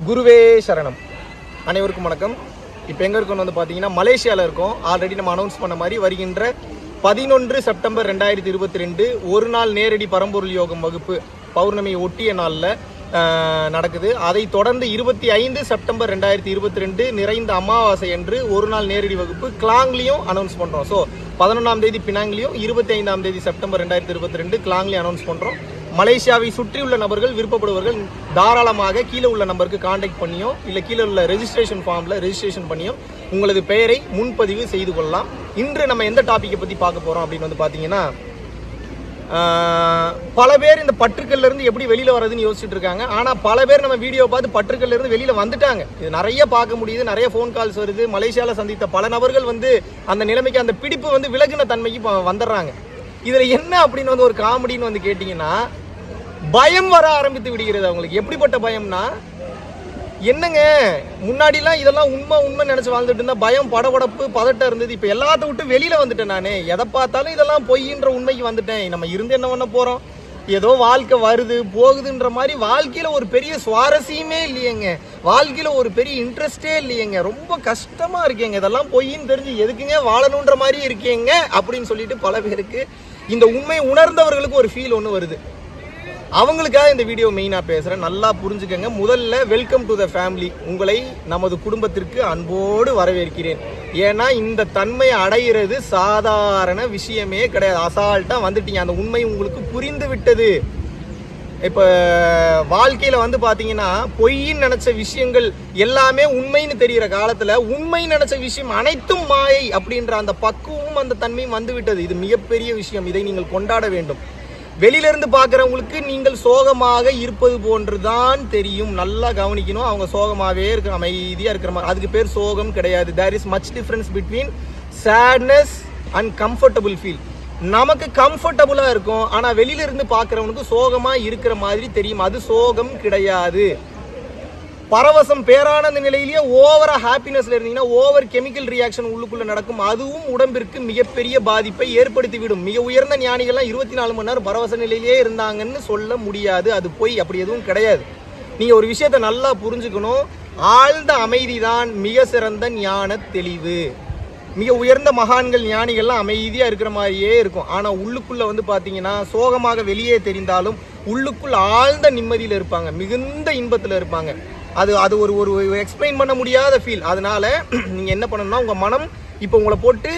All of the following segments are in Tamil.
குருவே சரணம். அனைவருக்கும் வணக்கம். இப்போ எங்கே இருக்கோம் வந்து பார்த்தீங்கன்னா மலேசியாவில் இருக்கோம். ஆல்ரெடி நம்ம அனௌன்ஸ் பண்ண மாதிரி வருகின்ற பதினொன்று செப்டம்பர் ரெண்டாயிரத்தி இருபத்தி ரெண்டு ஒரு நாள் நேரடி பரம்பொருள் யோகம் வகுப்பு பௌர்ணமி ஒட்டிய நாளில் நடக்குது. அதை தொடர்ந்து இருபத்தி ஐந்து செப்டம்பர் ரெண்டாயிரத்தி இருபத்தி ரெண்டு நிறைந்த அமாவாசை அன்று ஒரு நாள் நேரடி வகுப்பு கிளாங்லேயும் அனௌன்ஸ் பண்ணுறோம் ஸோ பதினொன்றாம் தேதி பினாங்லேயும் இருபத்தி ஐந்தாம் தேதி செப்டம்பர் ரெண்டாயிரத்தி இருபத்தி ரெண்டு கிளாங்லேயும் அனௌன்ஸ் பண்ணுறோம் மலேசியாவை சுற்றியுள்ள நபர்கள் விருப்பப்படுவர்கள் தாராளமாக கீழே உள்ள நம்பருக்கு காண்டாக்ட் பண்ணியோ இல்லை கீழே உள்ள ரெஜிஸ்ட்ரேஷன் ஃபார்மில் ரெஜிஸ்ட்ரேஷன் பண்ணியோ உங்களது பெயரை முன்பதிவு செய்து கொள்ளலாம். இன்று நம்ம எந்த டாப்பிக்கை பற்றி பார்க்க போகிறோம் அப்படின்னு வந்து பார்த்தீங்கன்னா பல பேர் இந்த பற்றுக்கள்ல இருந்து எப்படி வெளியில வர்றதுன்னு யோசிச்சுட்டு இருக்காங்க. ஆனா பல பேர் நம்ம வீடியோ பார்த்து பற்றுக்கள்ல இருந்து வெளியில வந்துட்டாங்க. இது நிறைய பார்க்க முடியுது நிறைய ஃபோன் கால்ஸ் வருது. மலேசியால சந்தித்த பல நபர்கள் வந்து அந்த நிலைமைக்கு அந்த பிடிப்பு வந்து விலகின தன்மைக்கு வந்துடுறாங்க. இதுல என்ன அப்படின்னு வந்து ஒரு காமெடின்னு வந்து கேட்டிங்கன்னா பயம் வர ஆரம்பித்து விடுகிறது அவங்களுக்கு. எப்படிப்பட்ட பயம்னா என்னங்க முன்னாடிலாம் இதெல்லாம் உண்மை உண்மை நினச்சி வாழ்ந்துட்டு இருந்தா பயம் படபடப்பு பதட்டம் இருந்தது. இப்போ எல்லாத்த விட்டு வெளியில் வந்துட்டேன் நான். எதை பார்த்தாலும் இதெல்லாம் பொய்ன்ற உண்மைக்கு வந்துட்டேன். நம்ம இருந்து என்ன பண்ண போகிறோம் ஏதோ வாழ்க்கை வருது போகுதுன்ற மாதிரி வாழ்க்கையில் ஒரு பெரிய சுவாரஸ்யமே இல்லையேங்க. வாழ்க்கையில் ஒரு பெரிய இன்ட்ரெஸ்டே இல்லையேங்க. ரொம்ப கஷ்டமாக இருக்கேங்க. இதெல்லாம் பொய்ன்னு தெரிஞ்சு எதுக்குங்க வாழணுன்ற மாதிரி இருக்கேங்க அப்படின்னு சொல்லிட்டு பல பேருக்கு இந்த உண்மை உணர்ந்தவர்களுக்கு ஒரு ஃபீல் ஒன்று வருது. அவங்களுக்காக இந்த வீடியோ மெயினாக பேசுகிறேன் நல்லா புரிஞ்சுக்கங்க. முதல்ல வெல்கம் டு த ஃபேமிலி உங்களை நமது குடும்பத்திற்கு அன்போடு வரவேற்கிறேன். ஏன்னா இந்த தன்மையை அடையிறது சாதாரண விஷயமே கிடையாது. அசால்ட்டாக வந்துட்டீங்க. அந்த உண்மை உங்களுக்கு புரிந்து விட்டது. இப்போ வாழ்க்கையில் வந்து பார்த்தீங்கன்னா பொய்ன்னு நினச்ச விஷயங்கள் எல்லாமே உண்மைன்னு தெரிகிற காலத்தில் உண்மை நினச்ச விஷயம் அனைத்தும் மாயை அப்படின்ற அந்த பக்குவமும் அந்த தன்மையும் வந்து விட்டது. இது மிகப்பெரிய விஷயம். இதை நீங்கள் கொண்டாட வேண்டும். வெளியிலிருந்து பார்க்குறவங்களுக்கு நீங்கள் சோகமாக இருப்பது போன்றுதான் தெரியும். நல்லா கவனிக்கணும். அவங்க சோகமாகவே இருக்க அமைதியாக இருக்கிற மாதிரி. அதுக்கு பேர் சோகம் கிடையாது. There is much difference between sadness and comfortable feel நமக்கு கம்ஃபர்டபுளாக இருக்கும். ஆனால் வெளியிலிருந்து பார்க்குறவனுக்கு சோகமாக இருக்கிற மாதிரி தெரியும். அது சோகம் கிடையாது. பரவசம் பேரானந்த நிலையிலேயே ஓவரா ஹாப்பினஸ்ல இருந்தீங்கன்னா ஓவர் கெமிக்கல் ரியாக்ஷன் உள்ளுக்குள்ள நடக்கும். அதுவும் உடம்பிற்கு மிகப்பெரிய பாதிப்பை ஏற்படுத்திவிடும். மிக உயர்ந்த ஞானிகள்லாம் இருபத்தி நாலு மணி நேரம் பரவச நிலையிலேயே இருந்தாங்கன்னு சொல்ல முடியாது. அது போய் அப்படி எதுவும் கிடையாது. நீங்க ஒரு விஷயத்தை நல்லா புரிஞ்சுக்கணும். ஆழ்ந்த அமைதி தான் மிக சிறந்த ஞான தெளிவு. மிக உயர்ந்த மகான்கள் ஞானிகள்லாம் அமைதியாக இருக்கிற மாதிரியே இருக்கும். ஆனால் உள்ளுக்குள்ளே வந்து பார்த்தீங்கன்னா சோகமாக வெளியே தெரிந்தாலும் உள்ளுக்குள் ஆழ்ந்த நிம்மதியில் இருப்பாங்க. மிகுந்த இன்பத்தில் இருப்பாங்க. அது அது ஒரு ஒரு எக்ஸ்பிளைன் பண்ண முடியாத ஃபீல் அதனால நீங்கள் என்ன பண்ணணும்னா உங்கள் மனம் இப்போ உங்களை போட்டு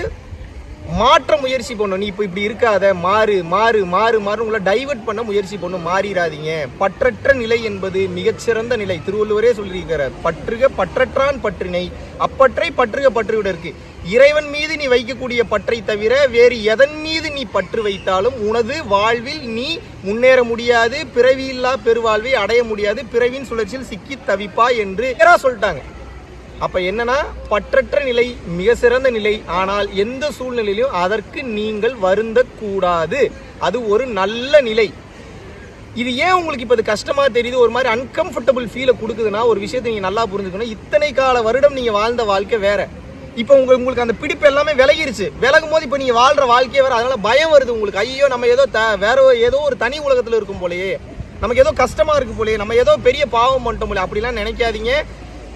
மாற்ற முயற்சி பண்ணும். நீ இப்போ இப்படி இருக்காத. மாறு மாறு மாறு மாறு உங்களை டைவர்ட் பண்ண முயற்சி பண்ணும். மாறிடாதீங்க பற்றற்ற நிலை என்பது மிகச்சிறந்த நிலை. திருவள்ளுவரே சொல்லியிருக்கிறார். பற்றுக பற்றற்றான் பற்றினை. அப்பற்றை பற்றுக பற்றுவிட இருக்கு. இறைவன் மீது நீ வைக்கக்கூடிய பற்றை தவிர வேறு எதன் மீது நீ பற்று வைத்தாலும் உனது வாழ்வில் நீ முன்னேற முடியாது. பிறவியில்லா பெருவாழ்வை அடைய முடியாது. பிறவின் சுழற்சியில் சிக்கி தவிப்பா என்று சொல்லிட்டாங்க. அப்ப என்னன்னா பற்றற்ற நிலை மிக சிறந்த நிலை. ஆனால் எந்த சூழ்நிலையிலும் அதற்கு நீங்கள் வருந்த கூடாது. அது ஒரு நல்ல நிலை. இது ஏன் உங்களுக்கு இப்போ இது கஷ்டமாக தெரியுது? ஒரு மாதிரி அன்கம்ஃபர்டபுள் ஃபீலை கொடுக்குதுன்னா ஒரு விஷயத்தை நீங்கள் நல்லா புரிஞ்சுக்கணும். இத்தனை கால வருடம் நீங்கள் வாழ்ந்த வாழ்க்கை வேற. இப்போ உங்களுக்கு உங்களுக்கு அந்த பிடிப்பு எல்லாமே விலகிருச்சு. விலகும் போது இப்போ நீங்கள் வாழ்கிற வாழ்க்கையே வேற. அதனால பயம் வருது உங்களுக்கு. ஐயோ நம்ம ஏதோ த வேற ஏதோ ஒரு தனி உலகத்தில் இருக்கும் போலயே. நமக்கு ஏதோ கஷ்டமாக இருக்கும் போலயே. நம்ம ஏதோ பெரிய பாவம் பண்ணிட்டோம் போல அப்படிலாம் நினைக்காதீங்க.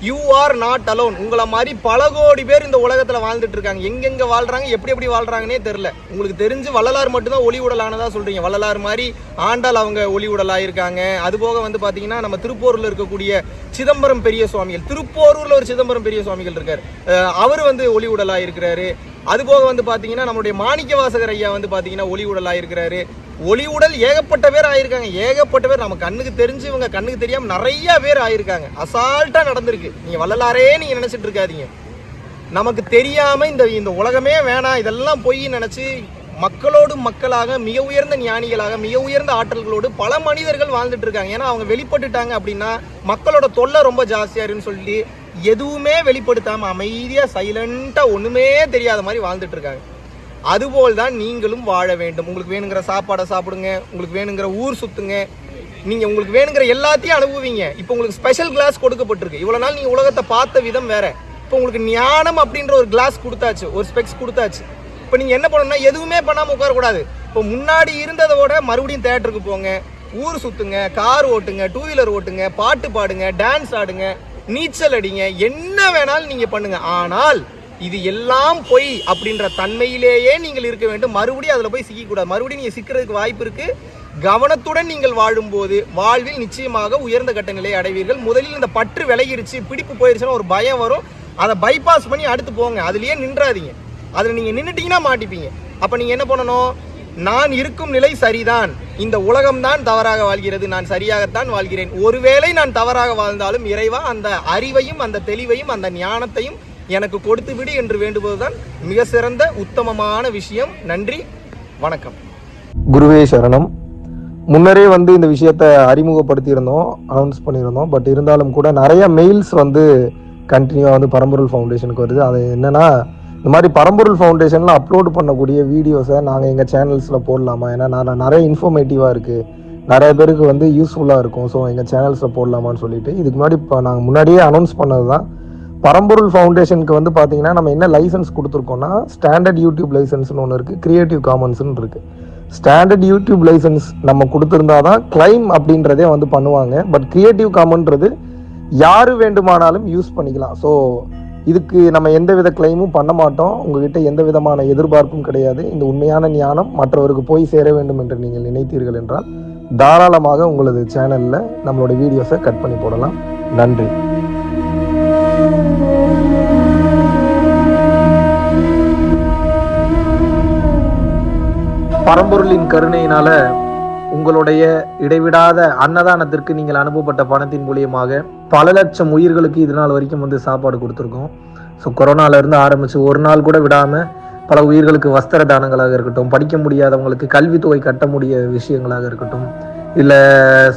யூ ஆர் நாட் அலோன் உங்களை மாதிரி பல கோடி பேர் இந்த உலகத்தில் வாழ்ந்துட்டு இருக்காங்க. எங்கெங்க வாழ்றாங்க எப்படி எப்படி வாழ்றாங்கன்னே தெரியல. உங்களுக்கு தெரிஞ்சு வள்ளலார் மட்டும்தான் ஒளி உடலானதாக சொல்றீங்க. வள்ளலார் மாதிரி ஆண்டாள் அவங்க ஒளி உடலாயிருக்காங்க. அதுபோக வந்து பார்த்தீங்கன்னா நம்ம திருப்பூரில் இருக்கக்கூடிய சிதம்பரம் பெரிய சுவாமிகள். திருப்போரூரில் ஒரு சிதம்பரம் பெரிய சுவாமிகள் இருக்கார். அவர் வந்து ஒளி உடலாயிருக்கிறாரு. இருக்கிறாரு வந்து பார்த்தீங்கன்னா நம்மளுடைய மாணிக்க வாசகர் ஐயா வந்து பார்த்தீங்கன்னா ஒளி உடலாயிருக்கிறாரு. ஒளி உடல் ஏகப்பட்ட பேர் ஆயிருக்காங்க. ஏகப்பட்ட பேர் நம்ம கண்ணுக்கு தெரிஞ்சு இவங்க கண்ணுக்கு தெரியாம நிறைய பேர் ஆயிருக்காங்க. அசால்ட்டா நடந்திருக்கு. நீங்க வள்ளலாரே நீங்க நினைச்சிட்டு இருக்காதீங்க. நமக்கு தெரியாம இந்த இந்த உலகமே வேணாம். இதெல்லாம் பொய் நினைச்சு மக்களோடு மக்களாக மிக உயர்ந்த ஞானிகளாக மிக உயர்ந்த ஆற்றல்களோடு பல மனிதர்கள் வாழ்ந்துட்டு இருக்காங்க. ஏன்னா அவங்க வெளிப்பட்டுட்டாங்க அப்படின்னா மக்களோட தொல்லை ரொம்ப ஜாஸ்தியாருன்னு இருக்குன்னு சொல்லி எதுவுமே வெளிப்படுத்தாம அமைதியா சைலண்டா ஒண்ணுமே தெரியாத மாதிரி வாழ்ந்துட்டு இருக்காங்க. அதுபோல் தான் நீங்களும் வாழ வேண்டும். உங்களுக்கு வேணுங்கிற சாப்பாடை சாப்பிடுங்க உங்களுக்கு வேணுங்கிற ஊர் சுத்துங்க. நீங்க உங்களுக்கு வேணுங்கிற எல்லாத்தையும் அனுபவிங்க. இப்போ உங்களுக்கு ஸ்பெஷல் கிளாஸ் கொடுக்கப்பட்டிருக்கு. இவ்வளோ நாள் நீங்க உலகத்தை பார்த்த விதம் வேற. இப்போ உங்களுக்கு ஞானம் அப்படின்ற ஒரு கிளாஸ் கொடுத்தாச்சு ஒரு ஸ்பெக்ஸ் கொடுத்தாச்சு. இப்போ நீங்க என்ன பண்ணணும்னா எதுவுமே பண்ணாமல் உட்காரக்கூடாது. இப்போ முன்னாடி இருந்ததை விட மறுபடியும் தேட்டருக்கு போங்க ஊர் சுத்துங்க கார் ஓட்டுங்க டூ வீலர் ஓட்டுங்க பாட்டு பாடுங்க டான்ஸ் ஆடுங்க நீச்சல் அடிங்க என்ன வேணாலும் நீங்க பண்ணுங்க. ஆனால் இது எல்லாம் பொய் அப்படின்ற தன்மையிலேயே நீங்கள் இருக்க வேண்டும். மறுபடியும் அதில் போய் சிக்கக்கூடாது. மறுபடியும் நீங்கள் சிக்கிறதுக்கு வாய்ப்பு இருக்குது கவனத்துடன் நீங்கள் வாழும்போது வாழ்வில் நிச்சயமாக உயர்ந்த கட்ட நிலையை அடைவீர்கள். முதலில் இந்த பற்று விலகிருச்சு பிடிப்பு போயிருச்சுன்னா ஒரு பயம் வரும். அதை பைபாஸ் பண்ணி அடுத்து போங்க. அதுலேயே நின்றாதீங்க. அதில் நீங்கள் நின்றுட்டீங்கன்னா மாட்டிப்பீங்க. அப்போ நீங்கள் என்ன பண்ணணும்? நான் இருக்கும் நிலை சரிதான். இந்த உலகம்தான் தவறாக வாழ்கிறது. நான் சரியாகத்தான் வாழ்கிறேன். ஒருவேளை நான் தவறாக வாழ்ந்தாலும் இறைவா அந்த அறிவையும் அந்த தெளிவையும் அந்த ஞானத்தையும் எனக்கு கொடுத்து விடு என்று வேண்டுவதுதான் மிக சிறந்த உத்தமமான விஷயம். நன்றி வணக்கம். குருவே சரணம். முன்னரே வந்து இந்த விஷயத்த அறிமுகப்படுத்தியிருந்தோம் அனௌன்ஸ் பண்ணியிருந்தோம் பட் இருந்தாலும் கூட நிறைய மெயில்ஸ் வந்து கண்டினியூவாக வந்து பரம்பொருள் ஃபவுண்டேஷனுக்கு வருது. அது என்னென்னா இந்த மாதிரி பரம்பொருள் ஃபவுண்டேஷனில் அப்லோட் பண்ணக்கூடிய வீடியோஸை நாங்கள் எங்கள் சேனல்ஸில் போடலாமா? ஏன்னா நான் நிறைய இன்ஃபர்மேட்டிவாக இருக்குது நிறைய பேருக்கு வந்து யூஸ்ஃபுல்லாக இருக்கும். ஸோ எங்கள் சேனல்ஸில் போடலாமான்னு சொல்லிட்டு இதுக்கு முன்னாடி இப்போ நாங்கள் முன்னாடியே அனௌன்ஸ் பண்ணது தான் பரம்பொருள் ஃபவுண்டேஷனுக்கு வந்து பார்த்தீங்கன்னா நம்ம என்ன லைசன்ஸ் கொடுத்துருக்கோம்னா ஸ்டாண்டர்ட் யூடியூப் லைசன்ஸ்னு ஒன்று இருக்குது க்ரியேட்டிவ் காமன்ஸ்னு இருக்குது ஸ்டாண்டர்ட் யூடியூப் லைசன்ஸ் நம்ம கொடுத்துருந்தா தான் கிளைம் அப்படின்றதே வந்து பண்ணுவாங்க. பட் க்ரியேட்டிவ் காமன்றது யார் வேண்டுமானாலும் யூஸ் பண்ணிக்கலாம். ஸோ இதுக்கு நம்ம எந்த வித கிளைமும் பண்ண மாட்டோம். உங்ககிட்ட எந்த விதமான எதிர்பார்ப்பும் கிடையாது. இந்த உண்மையான ஞானம் மற்றவருக்கு போய் சேர வேண்டும் என்று நீங்கள் நினைத்தீர்கள் என்றால் தாராளமாக உங்களது சேனலில் நம்மளோட வீடியோஸை கட் பண்ணி போடலாம். நன்றி. பரம்பொருளின் கருணையினால உங்களுடைய இடைவிடாத அன்னதானத்திற்கு நீங்கள் அனுப்பப்பட்ட பணத்தின் மூலியமாக பல லட்சம் உயிர்களுக்கு இது நாள் வரைக்கும் வந்து சாப்பாடு கொடுத்துருக்கோம். ஸோ கொரோனாலேருந்து ஆரம்பித்து ஒரு நாள் கூட விடாமல் பல உயிர்களுக்கு வஸ்திர தானங்களாக இருக்கட்டும் படிக்க முடியாதவங்களுக்கு கல்வித்தொகை கட்ட முடிய விஷயங்களாக இருக்கட்டும் இல்லை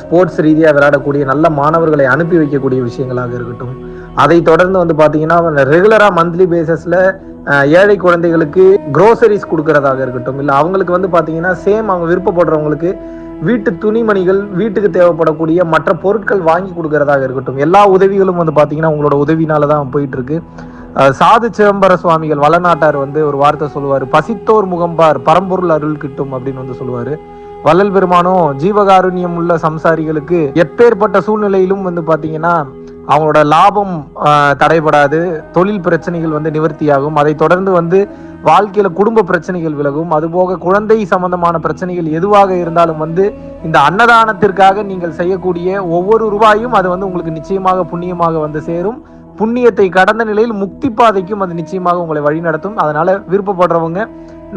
ஸ்போர்ட்ஸ் ரீதியாக விளையாடக்கூடிய நல்ல மாணவர்களை அனுப்பி வைக்கக்கூடிய விஷயங்களாக இருக்கட்டும். அதை தொடர்ந்து வந்து பார்த்தீங்கன்னா ரெகுலராக மந்த்லி பேசிஸில் ஏழை குழந்தைகளுக்கு குரோசரிஸ் கொடுக்கறதாக இருக்கட்டும். இல்லை அவங்களுக்கு வந்து பார்த்தீங்கன்னா சேம் அவங்க விருப்பப்படுறவங்களுக்கு வீட்டு துணிமணிகள் வீட்டுக்கு தேவைப்படக்கூடிய மற்ற பொருட்கள் வாங்கி கொடுக்கறதாக இருக்கட்டும். எல்லா உதவிகளும் வந்து பார்த்தீங்கன்னா உங்களோட உதவினால தான் போயிட்டு இருக்கு சாது சிதம்பர சுவாமிகள் வளநாட்டார் வந்து ஒரு வார்த்தை சொல்லுவார். பசித்தோர் முகம்பார் பரம்பொருள் அருள் கிட்டும் அப்படின்னு வந்து சொல்லுவார். வள்ளல் பெருமானும் ஜீவகாருண்யம் உள்ள சம்சாரிகளுக்கு எப்பேற்பட்ட சூழ்நிலையிலும் வந்து பாத்தீங்கன்னா அவங்களோட லாபம் தடைபடாது தொழில் பிரச்சனைகள் வந்து நிவர்த்தியாகும். அதை தொடர்ந்து வந்து வாழ்க்கையில குடும்ப பிரச்சனைகள் விலகும். அதுபோக குழந்தை சம்பந்தமான பிரச்சனைகள் எதுவாக இருந்தாலும் வந்து இந்த அன்னதானத்திற்காக நீங்கள் செய்யக்கூடிய ஒவ்வொரு ரூபாயும் அது வந்து உங்களுக்கு நிச்சயமாக புண்ணியமாக வந்து சேரும். புண்ணியத்தை கடந்த நிலையில் முக்தி பாதைக்கும் அது நிச்சயமாக உங்களை வழிநடத்தும். அதனால விருப்பப்படுறவங்க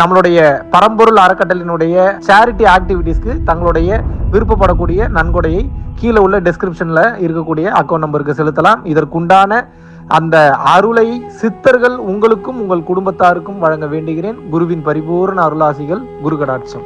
நம்மளுடைய பரம்பொருள் அறக்கட்டளினுடைய சேரிட்டி ஆக்டிவிட்டீஸ்க்கு தங்களுடைய விருப்பப்படக்கூடிய நன்கொடையை கீழே உள்ள டெஸ்கிரிப்ஷன்ல இருக்கக்கூடிய அக்கௌண்ட் நம்பருக்கு செலுத்தலாம். இதற்குண்டான அந்த அருளை சித்தர்கள் உங்களுக்கும் உங்கள் குடும்பத்தாருக்கும் வழங்க வேண்டுகிறேன். குருவின் பரிபூர்ண அருளாசிகள் குரு கடாட்சம்